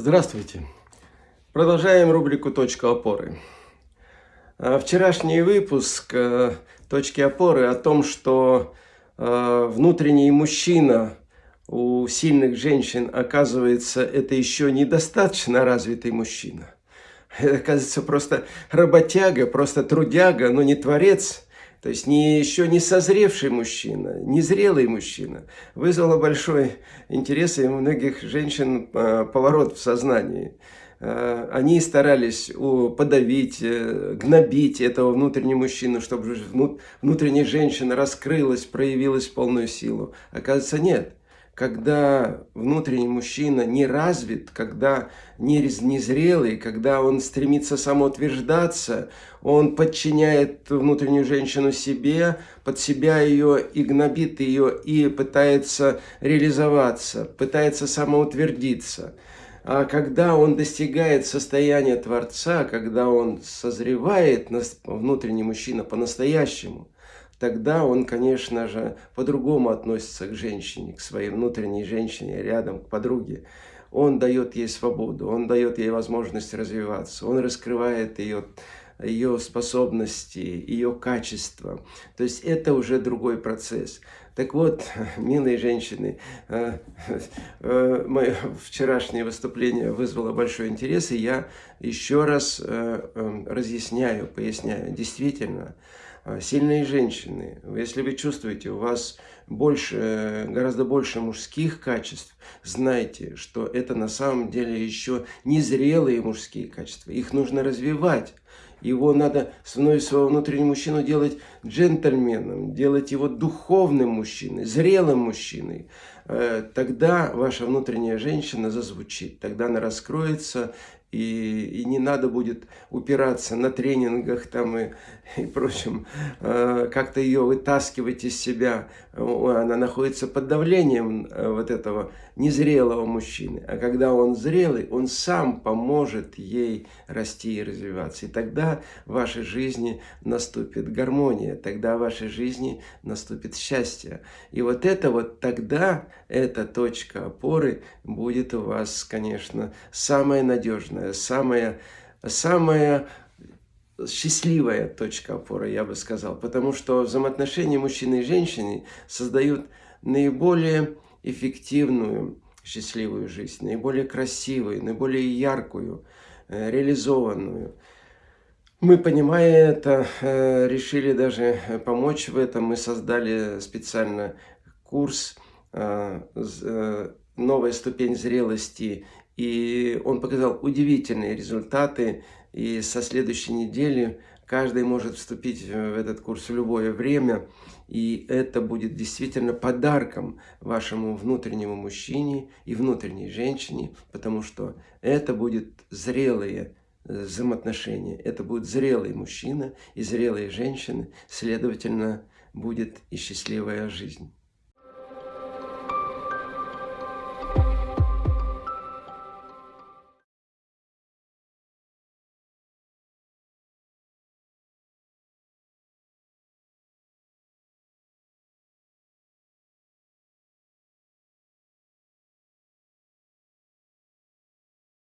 Здравствуйте! Продолжаем рубрику «Точка опоры». А, вчерашний выпуск э, «Точки опоры» о том, что э, внутренний мужчина у сильных женщин, оказывается, это еще недостаточно развитый мужчина. Это, оказывается, просто работяга, просто трудяга, но не творец – то есть не, еще не созревший мужчина, не зрелый мужчина, вызвало большой интерес и у многих женщин а, поворот в сознании. А, они старались подавить, э, гнобить этого внутреннего мужчину, чтобы внутренняя женщина раскрылась, проявилась в полную силу. Оказывается, нет когда внутренний мужчина не развит, когда не незрелый, когда он стремится самоутверждаться, он подчиняет внутреннюю женщину себе, под себя ее и гнобит ее, и пытается реализоваться, пытается самоутвердиться. А когда он достигает состояния Творца, когда он созревает, внутренний мужчина по-настоящему – тогда он, конечно же, по-другому относится к женщине, к своей внутренней женщине, рядом, к подруге. Он дает ей свободу, он дает ей возможность развиваться, он раскрывает ее, ее способности, ее качества. То есть это уже другой процесс. Так вот, милые женщины, э, э, мое вчерашнее выступление вызвало большой интерес, и я еще раз э, разъясняю, поясняю. Действительно, сильные женщины, если вы чувствуете, у вас больше, гораздо больше мужских качеств, знайте, что это на самом деле еще незрелые мужские качества. Их нужно развивать. Его надо, своего внутреннего мужчину делать джентльменом, делать его духовным мужчиной, зрелым мужчиной. Э, тогда ваша внутренняя женщина зазвучит, тогда она раскроется, и, и не надо будет упираться на тренингах там и, и прочем, э, как-то ее вытаскивать из себя. Она находится под давлением э, вот этого незрелого мужчины. А когда он зрелый, он сам поможет ей расти и развиваться. И тогда в вашей жизни наступит гармония, тогда в вашей жизни наступит счастье. И вот это вот тогда, эта точка опоры будет у вас, конечно, самая надежная самая, самая счастливая точка опоры, я бы сказал. Потому что взаимоотношения мужчины и женщины создают наиболее эффективную счастливую жизнь, наиболее красивую, наиболее яркую, э, реализованную. Мы, понимая это, э, решили даже помочь в этом. Мы создали специально курс э, «Новая ступень зрелости и он показал удивительные результаты. И со следующей недели каждый может вступить в этот курс в любое время. И это будет действительно подарком вашему внутреннему мужчине и внутренней женщине, потому что это будет зрелые э, взаимоотношения. Это будет зрелый мужчина и зрелые женщины, следовательно, будет и счастливая жизнь.